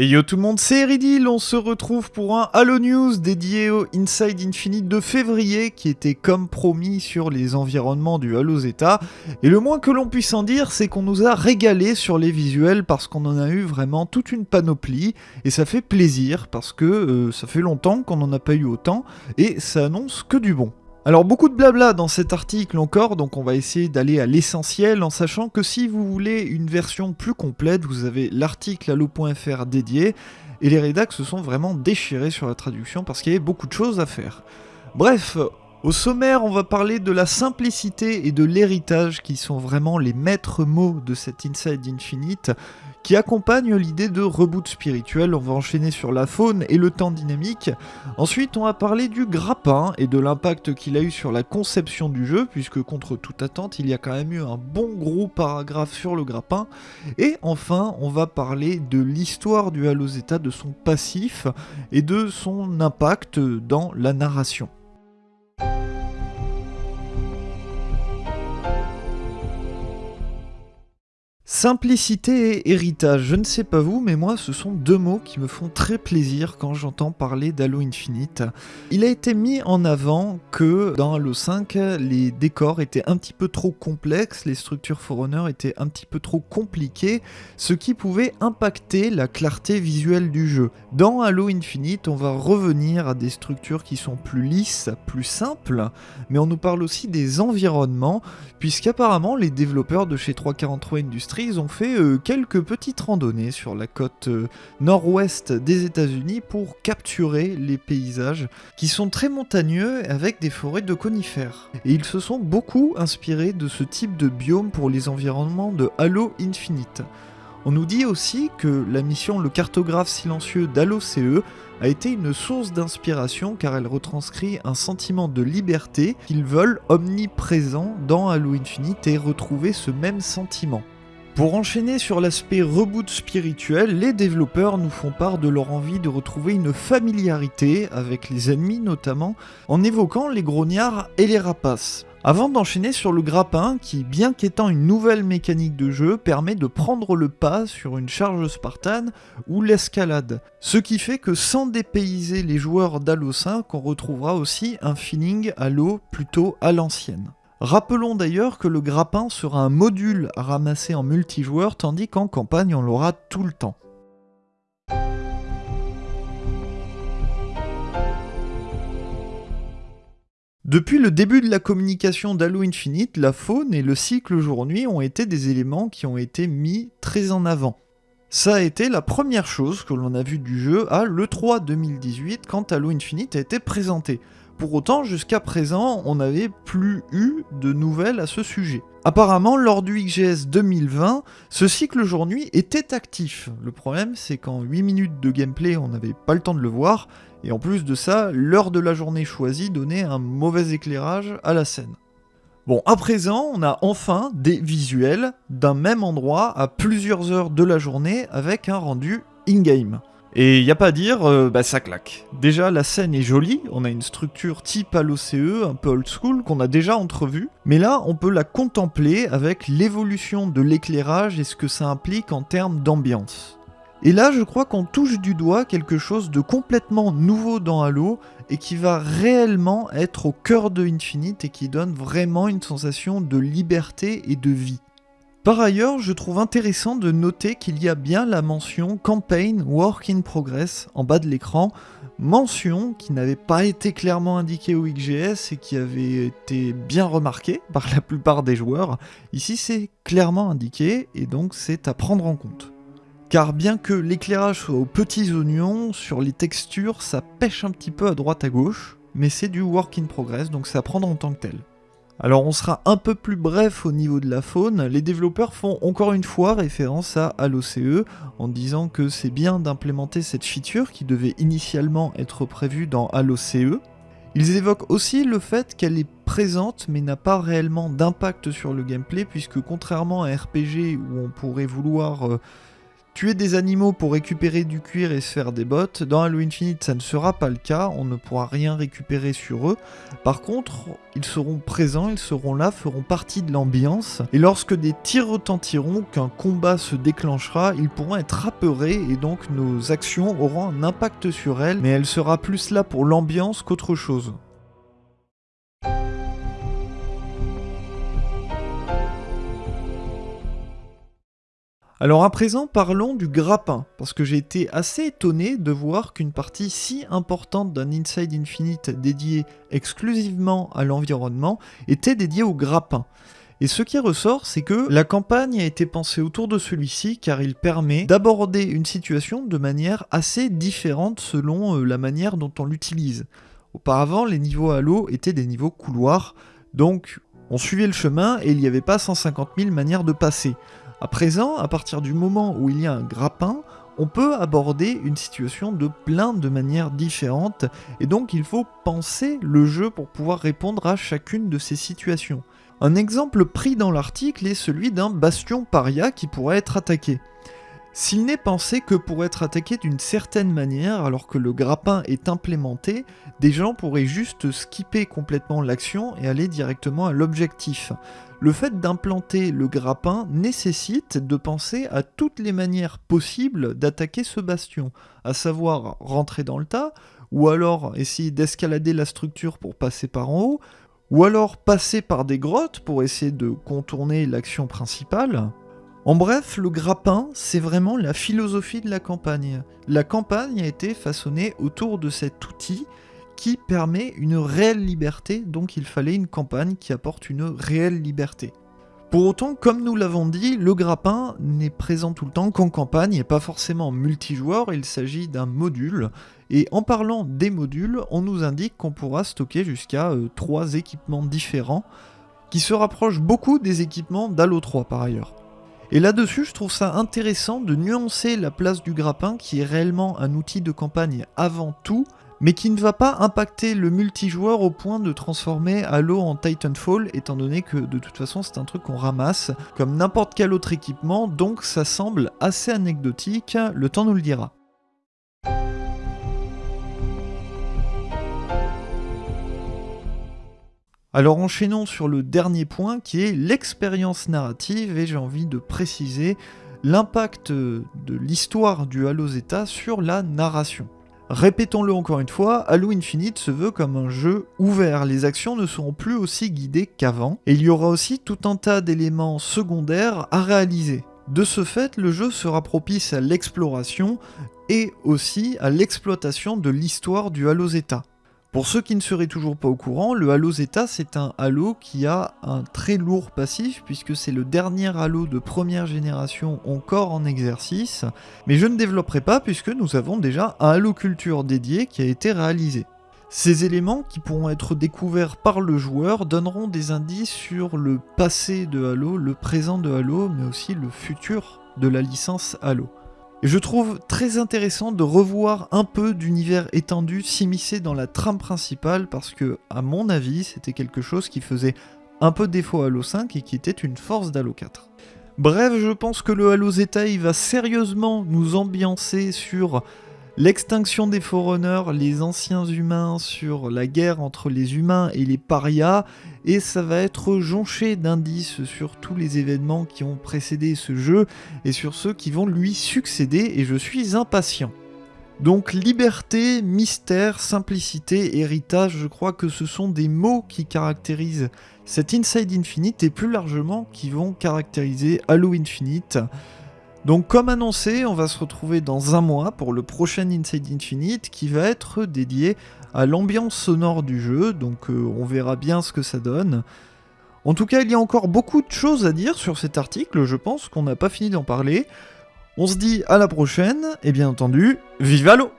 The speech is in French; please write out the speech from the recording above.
Et yo tout le monde, c'est Eridil, on se retrouve pour un Halo News dédié au Inside Infinite de février qui était comme promis sur les environnements du Halo Zeta. Et le moins que l'on puisse en dire, c'est qu'on nous a régalé sur les visuels parce qu'on en a eu vraiment toute une panoplie et ça fait plaisir parce que euh, ça fait longtemps qu'on n'en a pas eu autant et ça annonce que du bon. Alors beaucoup de blabla dans cet article encore, donc on va essayer d'aller à l'essentiel en sachant que si vous voulez une version plus complète, vous avez l'article allo.fr dédié, et les rédacs se sont vraiment déchirés sur la traduction parce qu'il y avait beaucoup de choses à faire. Bref, au sommaire, on va parler de la simplicité et de l'héritage qui sont vraiment les maîtres mots de cet Inside Infinite qui accompagne l'idée de reboot spirituel. On va enchaîner sur la faune et le temps dynamique. Ensuite, on va parler du grappin et de l'impact qu'il a eu sur la conception du jeu, puisque contre toute attente, il y a quand même eu un bon gros paragraphe sur le grappin. Et enfin, on va parler de l'histoire du Halo Zeta, de son passif et de son impact dans la narration. Simplicité et héritage, je ne sais pas vous, mais moi ce sont deux mots qui me font très plaisir quand j'entends parler d'Halo Infinite. Il a été mis en avant que dans Halo 5, les décors étaient un petit peu trop complexes, les structures Forerunner étaient un petit peu trop compliquées, ce qui pouvait impacter la clarté visuelle du jeu. Dans Halo Infinite, on va revenir à des structures qui sont plus lisses, plus simples, mais on nous parle aussi des environnements, puisqu'apparemment les développeurs de chez 343 Industries ils ont fait euh, quelques petites randonnées sur la côte euh, nord-ouest des États-Unis pour capturer les paysages qui sont très montagneux avec des forêts de conifères. Et ils se sont beaucoup inspirés de ce type de biome pour les environnements de Halo Infinite. On nous dit aussi que la mission Le cartographe silencieux d'Halo CE a été une source d'inspiration car elle retranscrit un sentiment de liberté qu'ils veulent omniprésent dans Halo Infinite et retrouver ce même sentiment. Pour enchaîner sur l'aspect reboot spirituel, les développeurs nous font part de leur envie de retrouver une familiarité avec les ennemis notamment, en évoquant les grognards et les rapaces. Avant d'enchaîner sur le grappin, qui bien qu'étant une nouvelle mécanique de jeu, permet de prendre le pas sur une charge spartane ou l'escalade. Ce qui fait que sans dépayser les joueurs d'Halo 5, on retrouvera aussi un feeling Halo plutôt à l'ancienne. Rappelons d'ailleurs que le grappin sera un module à ramasser en multijoueur, tandis qu'en campagne on l'aura tout le temps. Depuis le début de la communication d'Halo Infinite, la faune et le cycle jour-nuit ont été des éléments qui ont été mis très en avant. Ça a été la première chose que l'on a vu du jeu à l'E3 2018 quand Halo Infinite a été présenté. Pour autant, jusqu'à présent, on n'avait plus eu de nouvelles à ce sujet. Apparemment, lors du XGS 2020, ce cycle jour-nuit était actif. Le problème, c'est qu'en 8 minutes de gameplay, on n'avait pas le temps de le voir, et en plus de ça, l'heure de la journée choisie donnait un mauvais éclairage à la scène. Bon, à présent, on a enfin des visuels d'un même endroit à plusieurs heures de la journée avec un rendu in-game. Et y a pas à dire, euh, bah ça claque. Déjà, la scène est jolie, on a une structure type à l'OCE, un peu old school, qu'on a déjà entrevue, mais là, on peut la contempler avec l'évolution de l'éclairage et ce que ça implique en termes d'ambiance. Et là, je crois qu'on touche du doigt quelque chose de complètement nouveau dans Halo, et qui va réellement être au cœur de Infinite et qui donne vraiment une sensation de liberté et de vie. Par ailleurs, je trouve intéressant de noter qu'il y a bien la mention Campaign Work in Progress en bas de l'écran, mention qui n'avait pas été clairement indiquée au XGS et qui avait été bien remarquée par la plupart des joueurs. Ici c'est clairement indiqué et donc c'est à prendre en compte. Car bien que l'éclairage soit aux petits oignons, sur les textures ça pêche un petit peu à droite à gauche, mais c'est du work in progress donc c'est à en tant que tel. Alors on sera un peu plus bref au niveau de la faune, les développeurs font encore une fois référence à HaloCE en disant que c'est bien d'implémenter cette feature qui devait initialement être prévue dans HaloCE. Ils évoquent aussi le fait qu'elle est présente mais n'a pas réellement d'impact sur le gameplay puisque contrairement à un RPG où on pourrait vouloir euh, tuer des animaux pour récupérer du cuir et se faire des bottes. Dans Halo Infinite, ça ne sera pas le cas, on ne pourra rien récupérer sur eux. Par contre, ils seront présents, ils seront là, feront partie de l'ambiance. Et lorsque des tirs retentiront, qu'un combat se déclenchera, ils pourront être apeurés et donc nos actions auront un impact sur elles, mais elle sera plus là pour l'ambiance qu'autre chose. Alors à présent, parlons du grappin, parce que j'ai été assez étonné de voir qu'une partie si importante d'un Inside Infinite dédié exclusivement à l'environnement était dédiée au grappin. Et ce qui ressort, c'est que la campagne a été pensée autour de celui-ci car il permet d'aborder une situation de manière assez différente selon euh, la manière dont on l'utilise. Auparavant, les niveaux Halo étaient des niveaux couloirs, donc on suivait le chemin et il n'y avait pas 150 000 manières de passer. À présent, à partir du moment où il y a un grappin, on peut aborder une situation de plein de manières différentes, et donc il faut penser le jeu pour pouvoir répondre à chacune de ces situations. Un exemple pris dans l'article est celui d'un bastion paria qui pourrait être attaqué. S'il n'est pensé que pour être attaqué d'une certaine manière alors que le grappin est implémenté, des gens pourraient juste skipper complètement l'action et aller directement à l'objectif. Le fait d'implanter le grappin nécessite de penser à toutes les manières possibles d'attaquer ce bastion, à savoir rentrer dans le tas, ou alors essayer d'escalader la structure pour passer par en haut, ou alors passer par des grottes pour essayer de contourner l'action principale, en bref, le grappin, c'est vraiment la philosophie de la campagne. La campagne a été façonnée autour de cet outil qui permet une réelle liberté, donc il fallait une campagne qui apporte une réelle liberté. Pour autant, comme nous l'avons dit, le grappin n'est présent tout le temps qu'en campagne et pas forcément multijoueur, il s'agit d'un module. Et en parlant des modules, on nous indique qu'on pourra stocker jusqu'à 3 euh, équipements différents, qui se rapprochent beaucoup des équipements d'Halo 3 par ailleurs. Et là-dessus, je trouve ça intéressant de nuancer la place du grappin, qui est réellement un outil de campagne avant tout, mais qui ne va pas impacter le multijoueur au point de transformer Halo en Titanfall, étant donné que de toute façon c'est un truc qu'on ramasse comme n'importe quel autre équipement, donc ça semble assez anecdotique, le temps nous le dira. Alors enchaînons sur le dernier point qui est l'expérience narrative et j'ai envie de préciser l'impact de l'histoire du Halo Zeta sur la narration. Répétons-le encore une fois, Halo Infinite se veut comme un jeu ouvert, les actions ne seront plus aussi guidées qu'avant, et il y aura aussi tout un tas d'éléments secondaires à réaliser. De ce fait, le jeu sera propice à l'exploration et aussi à l'exploitation de l'histoire du Halo Zeta. Pour ceux qui ne seraient toujours pas au courant, le Halo Zeta c'est un Halo qui a un très lourd passif puisque c'est le dernier Halo de première génération encore en exercice, mais je ne développerai pas puisque nous avons déjà un Halo Culture dédié qui a été réalisé. Ces éléments qui pourront être découverts par le joueur donneront des indices sur le passé de Halo, le présent de Halo, mais aussi le futur de la licence Halo. Je trouve très intéressant de revoir un peu d'univers étendu s'immiscer dans la trame principale parce que, à mon avis, c'était quelque chose qui faisait un peu défaut à Halo 5 et qui était une force d'Halo 4. Bref, je pense que le Halo Zeta va sérieusement nous ambiancer sur L'extinction des Forerunners, les anciens humains sur la guerre entre les humains et les parias, et ça va être jonché d'indices sur tous les événements qui ont précédé ce jeu et sur ceux qui vont lui succéder, et je suis impatient. Donc liberté, mystère, simplicité, héritage, je crois que ce sont des mots qui caractérisent cet Inside Infinite et plus largement qui vont caractériser Halo Infinite. Donc comme annoncé, on va se retrouver dans un mois pour le prochain Inside Infinite qui va être dédié à l'ambiance sonore du jeu, donc euh, on verra bien ce que ça donne. En tout cas, il y a encore beaucoup de choses à dire sur cet article, je pense qu'on n'a pas fini d'en parler. On se dit à la prochaine, et bien entendu, vive l'eau